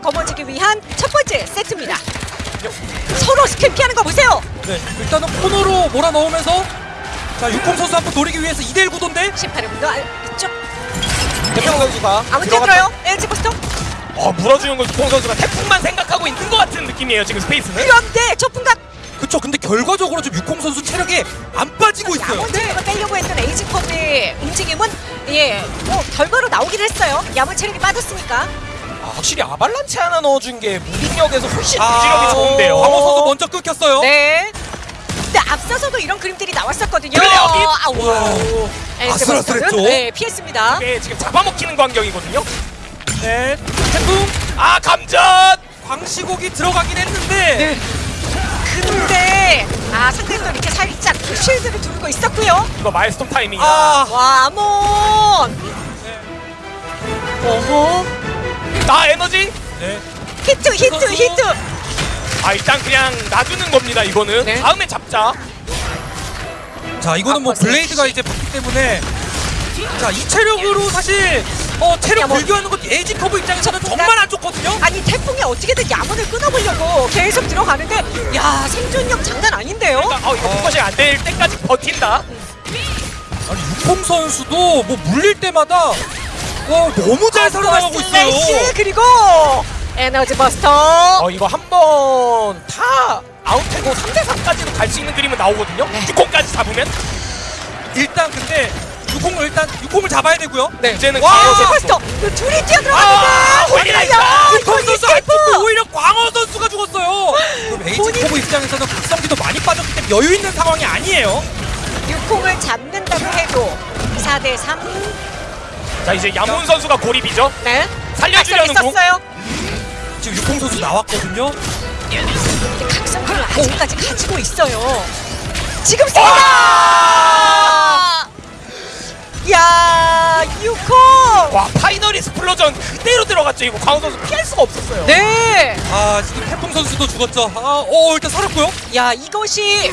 보여주기 위한 첫 번째 세트입니다. 서로 스킬 피하는 거 보세요. 네, 일단은 코너로 몰아넣으면서 자 육공 선수 한번 노리기 위해서 2대1 구도인데 18분도 이쪽 태풍 선수가 아무 들어갔다. 뛰어들어요. LG 포스터. 어, 물어주는 건 유콩 선수가 태풍만 생각하고 있는 것 같은 느낌이에요 지금 스페이스는. 그런데 첫 분각 그쵸 근데 결과적으로 좀 육공 선수 체력이 안 빠지고 있어요 야몬체력을 빼려고 했던 에이지컵의 움직임은 예, 뭐 결과로 나오긴 했어요. 야몬 체력이 빠졌으니까. 아, 확실히 아발란체 하나 넣어준 게 무빙력에서 훨씬 아, 무지력이 좋은데요. 광호 선수 먼저 끊겼어요 네. 근데 앞서서도 이런 그림들이 나왔었거든요. 그래요, 이- 아우. LG 아슬아슬했죠? 포스터는, 네, 피했습니다. 이게 지금 잡아먹히는 광경이거든요. 네 태풍 아 감전! 광시곡이 들어가긴 했는데 네. 근데 아 상대도 이렇게 살짝 쉴드를 두르고 있었고요. 이거 마일스톤 타이밍이야. 아 와 아몬. 어허. 나 에너지? 네. 히트 히트. 히트. 아 일단 그냥 놔두는 겁니다 이거는. 네. 다음에 잡자. 자 이거는 뭐 아빠세. 블레이드가 이제 붙기 때문에 자 이 체력으로 사실 어 체력 야, 뭐- 불교하는 것 에이지 커브 입장에서는 정말 안 좋거든요 아니 태풍이 어떻게든 야몬을 끊어보려고 계속 들어가는데 야 생존력 장난 아닌데요? 그러니까 어 이거 그것이 안될 때까지 버틴다. 아니 육공 선수도 뭐 물릴 때마다 와 너무 잘 살아나가고 있어요 slash 그리고 Energy Buster. 어 이거 한 번 다 아웃되고 3대 3까지도 갈 수 있는 그림은 나오거든요. 네. 육공까지 잡으면 일단 근데 육공을 일단 육공을 잡아야 되고요 네. 이제는 와 에너지 선수. Buster. 그 둘이 뛰어 아, 들어갔는데. Holy Light! 육공 이건 선수 안 escape. 죽고 오히려 광어 선수가 죽었어요 그럼 Aging 본인- 커브 입장에서는 각성기도 많이 빠졌기 때문에 여유 있는 상황이 아니에요 육공을 잡는다고 해도 4대 3. 자 이제 야몬 선수가 고립이죠. 네. 살려주려는 공. 있었어요. 지금 육공 선수 나왔거든요 각성기를 아직까지 가지고 있어요. 지금 와! 씁니다. 야, 육공. 와 Final Explosion 그대로 들어갔죠. 이거 광어 선수 피할 수가 없었어요. 네. 아 지금 태풍 선수도 죽었죠 아어 일단 살았고요 야, 이것이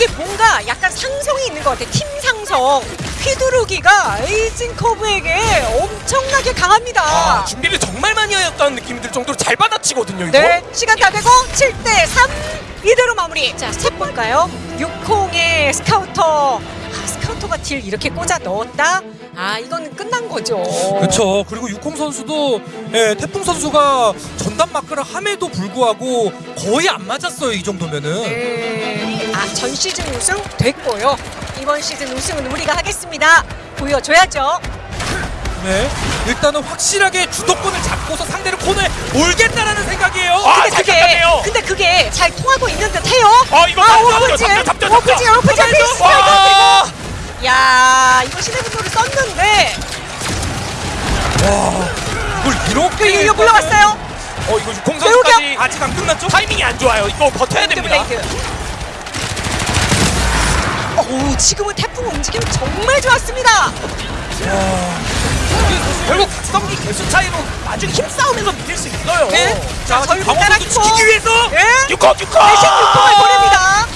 이게 뭔가 약간 상성이 있는 것 같아. 팀 상성. 휘두르기가 Aging Curve에게 엄청나게 강합니다. 아, 준비를 정말 많이 하였다는 느낌이 들 정도로 잘 받아치거든요. 이거. 네, 시간 다 되고 7대 3 이대로 마무리. 자, stat 볼까요? 육공의 스카우터. 아, 스카우터가 딜 이렇게 꽂아 넣었다. 아, 이거는 끝난 거죠. 그렇죠. 그리고 육공 선수도 예, 태풍 선수가 전담 마크를 함에도 불구하고 거의 안 맞았어요. 이 정도면은. 네. 아, 전 시즌 우승 됐고요. 이번 시즌 우승은 우리가 하겠습니다. 보여줘야죠. 네. 일단은 확실하게 주도권을 잡고서 상대를 코너에 몰겠다라는 생각이에요. 아, 근데 잘 그게 잡았네요. 근데 그게 잘 통하고 있는 듯해요. 아, 이거 아, 오픈지. 오픈지, 오픈지, 와! 야, 이거 신의 분노를 썼는데 와. 이걸 이렇게 이거 물러갔어요. 어 이거! 선수까지 아직 안 끝났죠? 타이밍이 안 좋아요. 이거 버텨야 됩니다. 블레이드. 오, 지금은 태풍 움직임 정말 좋았습니다. 결국 각성기 개수 차이로 나중에 힘싸움에서 이길 수 있어요. 네. 자, 따라키고. 선수 지키기 위해서 예? 육공 육공. 대신 6공을 보냅니다.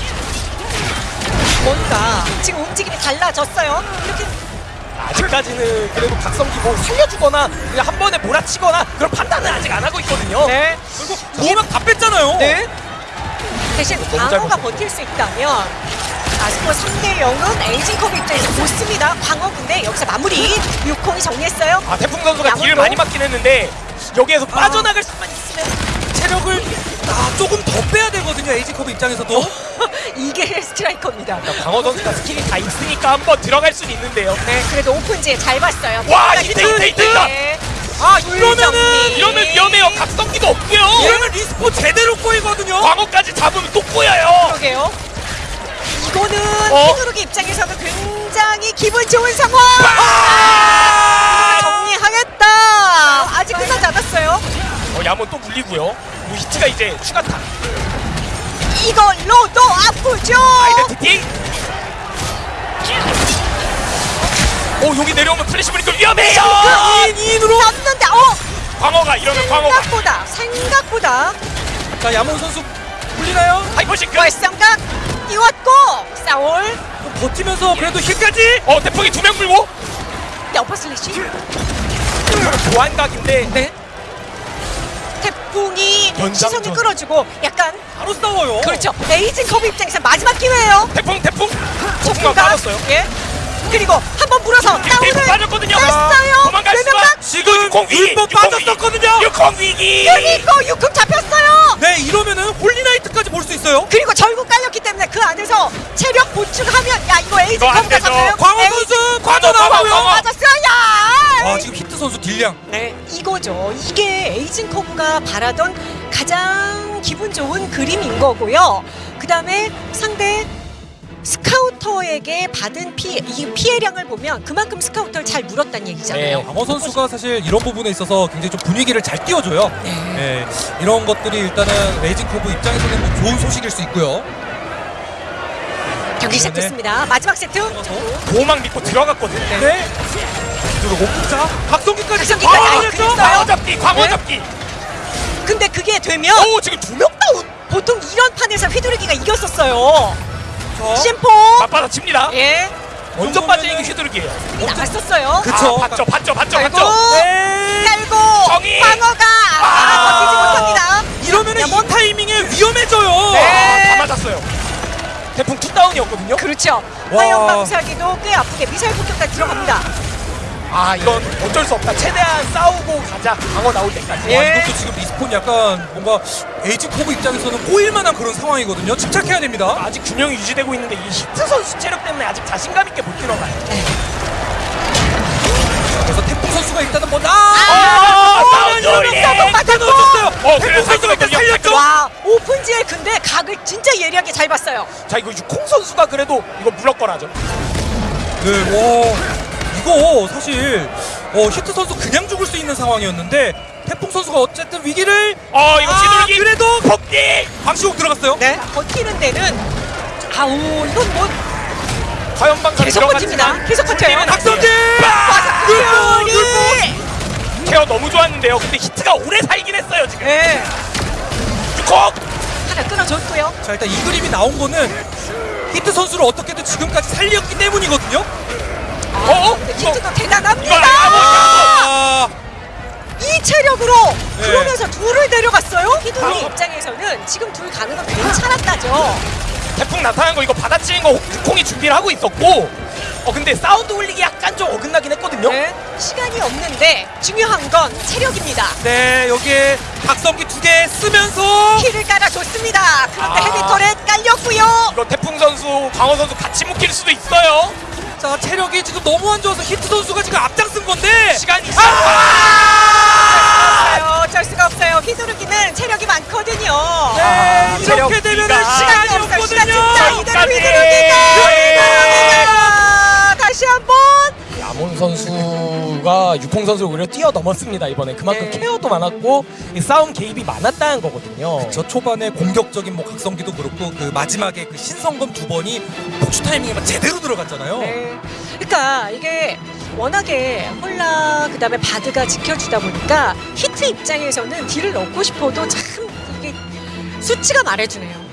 뭔가 지금 움직임이 달라졌어요. 이렇게 아직까지는 그래도 각성기 뭐 살려주거나 그냥 한 번에 몰아치거나 그런 판단은 아직 안 하고 있거든요. 네. 결국 모명 다 뺐잖아요. 네. 대신 광어가 버틸 수 있다면 아스코 3대 0은 에이징 컵 입장에서 좋습니다. 광어 근데 여기서 마무리 6공이 정리했어요. 아 태풍 선수가. 딜을 많이 맞긴 했는데 여기에서 빠져나갈 수만 있으면 체력을 아, 조금 더 빼야 되거든요. 에이지컵 입장에서도. 이게 스트라이커입니다. 강호 선수가 스킬이 다 있으니까 한번 들어갈 수는 있는데요. 네, 그래도 오픈지에 잘 봤어요. 와, 이때, 이때, 이때. 네. 아, 불정리. 이러면은 이러면 위험해요. 각성기도 없고요. 이러면 respawn 제대로 꼬이거든요. 광어까지 잡으면 또 꼬여요. 그러게요. 이거는 어? 휘두르기 입장에서는 굉장히 기분 좋은 상황. 아! 정리하겠다. 아직 끝나지 않았어요. 어, 야몬 또 물리고요. 뭐 히트가 이제 추가타. 이걸로도 아프죠. identity. 오 여기 내려오면 플래시 보니까 위험해요. 그 2인으로. 잡는데 어 광호가 이러면 광호가 생각보다 생각보다 자, 야몬 선수 풀리나요? 하이퍼싱크. 월성각 띄웠고 싸울 버티면서 그래도 힐까지. 어 대폭이 두 명 물고 여퍼 슬래시 보안각인데 네. 탭 태풍이. 시선을 끌어주고 약간 바로 싸워요. 그렇죠. 에이징 커브 입장에서 마지막 기회예요. 태풍 태풍 폭풍가. 빠졌어요. 예. 그리고 한 번 물어서 다운을 빠졌거든요. 뺐어요. 도망갈 수가. 지금 육공 위기, 율법 빠졌었거든요. 육공 위기. 그리고 육금 잡혔어요. 네, 이러면은 수 있어요. 그리고 절구 깔렸기 때문에 그 안에서 체력 보충하면 야 이거 에이징 이거 안 되죠. 잡혀요. 광호 에이징 선수 빠져나가고요. 광호. 맞았어요. 야. 아, 지금 히트 선수 딜량. 네, 이거죠. 이게 에이징 커브가 바라던 가장 기분 좋은 그림인 거고요. 그 다음에 상대 스카우터에게 받은 피해, 이 피해량을 보면 그만큼 스카우터를 잘 물었다는 얘기잖아요. 네. 광어 선수가 사실 이런 부분에 있어서 굉장히 좀 분위기를 잘 띄워줘요. 네, 이런 것들이 일단은 Aging Curve 입장에서는 뭐 좋은 소식일 수 있고요. 경기 시작됐습니다. 마지막 세트. 보호막 믿고 들어갔거든요. 네. 그리고 자, 박성기까지 박성기까지 아. 그랬어요. 광어 잡기, 광어 네. 잡기. 근데 그게 되면 오 지금 두 명 다운. 보통 이런 판에서 휘두르기가 이겼었어요. 자, 심포. 맞받아 칩니다. 예. 먼저 빠지는 게 휘두르기예요. 이 나갔었어요. 그쵸. 아, 봤죠, 봤죠, 봤죠. 봤죠. 네. 깔고 정의! 광어가 아, 아. 버티지 못합니다. 이러면은 이 타이밍에 위험해져요. 네. 아, 다 맞았어요. 태풍 two 다운이었거든요. 그렇죠. 와. 화염 방사기도 꽤 아프게 미사일 공격까지 들어갑니다. 아 이건 어쩔 수 없다. 최대한 싸우고 가자. 방어 나올 때까지. 예. 와, 이것도 지금 리스폰 약간 뭔가 에이징 코브 입장에서는 꼬일만한 그런 상황이거든요. 침착해야 됩니다. 아직 균형이 유지되고 있는데 이 히트 선수 체력 때문에 아직 자신감 있게 못 들어가요. 그래서 태풍 선수가 일단은 먼저 아, 아, 사운드 이러면 올리! 싸움 맞았어요. 어, 태풍 선수가 일단 살렸죠. 와 오픈지엘 근데 각을 진짜 예리하게 잘 봤어요. 자 이거 육콩 선수가 그래도 이거 무럭거라죠. 네, 와 이거 사실 어, 히트 선수 그냥 죽을 수 있는 상황이었는데 태풍 선수가 어쨌든 위기를 어 이거 아, 휘두르기. 그래도 복귀. 방시곡 들어갔어요. 네 버티는 데는 아우 이건 뭐 과연 방사 계속 버팁니다. 계속 버텨요. 박성진 박성준이 케어 너무 좋았는데요. 근데 히트가 오래 살긴 했어요 지금. 네 육콩. 하나 끊어줬고요. 자 일단 이 그림이 나온 거는 히트 선수를 어떻게든 지금까지 살렸기 때문이거든요. 어? 히트도 대단합니다. 아, 이 체력으로 네. 그러면서 둘을 데려갔어요. 바로. 입장에서는 지금 둘 가는 건 괜찮았다죠. 태풍 나타난 거 이거 받아치는 거 육콩이 준비를 하고 있었고. 어 근데 사운드 올리기 약간 좀 어긋나긴 했거든요. 네, 시간이 없는데 중요한 건 체력입니다. 네 여기에 박성기 두 개 쓰면서 키를 깔아줬습니다. 그런데 아. 헤비터렛 깔렸고요. 이거 태풍 선수, 광호 선수 같이 묶일 수도 있어요. 자 체력이 지금 너무 안 좋아서 히트 선수가 지금 앞장쓴 건데 시간이 있어. 없어요. 어쩔 수가 없어요. 휘두르기는 체력이 많거든요. 네, 아, 이렇게 기가. 시간이 없어요. 시간 없거든요. 진짜 이대로. 휘두르기가 네. 휘두르기가 다시 한번 야몬 선수 가 육콩 선수를 오히려 뛰어넘었습니다 이번에 그만큼 네. 케어도 많았고 이 싸움 개입이 많았다는 거거든요. 저 초반에 공격적인 뭐 각성기도 그렇고 그 마지막에 그 신성검 두 번이 폭주 타이밍에 막 제대로 들어갔잖아요. 네. 그러니까 이게 워낙에 홀라 그다음에 바드가 지켜주다 보니까 히트 입장에서는 딜을 넣고 싶어도 참 이게 수치가 말해주네요.